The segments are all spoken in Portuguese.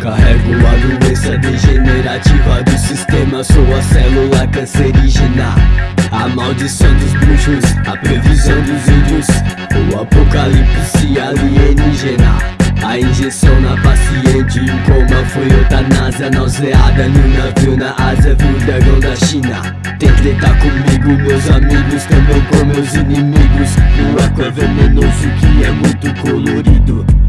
Carrego a doença degenerativa do sistema. Sou a célula cancerígena. A maldição dos bruxos A previsão dos índios. O apocalipse alienígena. A injeção na paciente. O coma foi eutanásia Nauseada. No navio na Ásia Viu o dragão da China. Tem tretar comigo, meus amigos Também com meus inimigos. O aqua é venenoso que é muito colorido.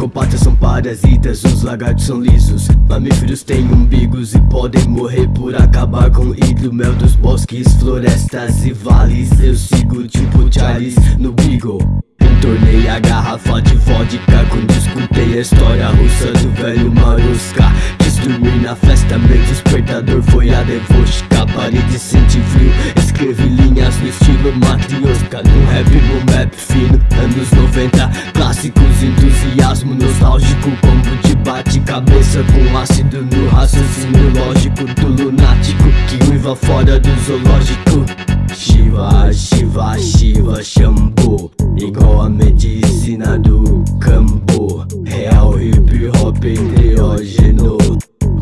Psicopatas são parasitas, os lagartos são lisos. Mamíferos têm umbigos e podem morrer por acabar com o hidro Mel dos bosques, florestas e vales. Eu sigo tipo Charles no Beagle. Tornei a garrafa de vodka. Quando escutei a história russa do velho Maruska dormir na festa, meu despertador foi a devoshka Parede rap, fino, anos 90 Clássicos, entusiasmo nostálgico Combo de bate-cabeça com ácido no raciocínio lógico Do lunático que uiva fora do zoológico. Shiva, Shiva, Shiva, Shampoo Igual a medicina do campo. Real hip hop enteógeno.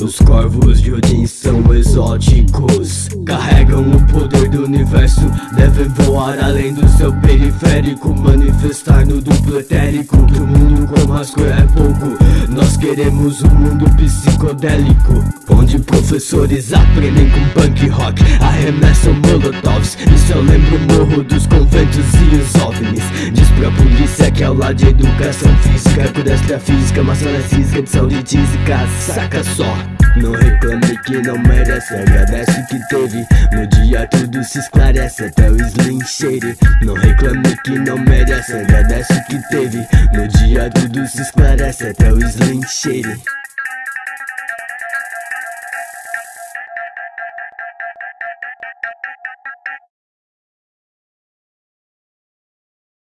Os corvos de Odin são exóticos Carregam o poder do universo. Devem voar além do seu periférico Manifestar no duplo etérico Que o mundo com rascunho é pouco. Nós queremos um mundo psicodélico Onde professores aprendem com punk rock Arremessam molotovs. Isso eu lembro o morro dos conventos e os ovnis. Diz pra polícia que é aula de educação física Por física, maçona física de saúde tísica Saca só não reclame que não merece Agradece que teve. No dia tudo se esclarece Até o slim shade. Não reclame que não merece Agradece que teve. No dia tudo se esclarece Até o slim shade.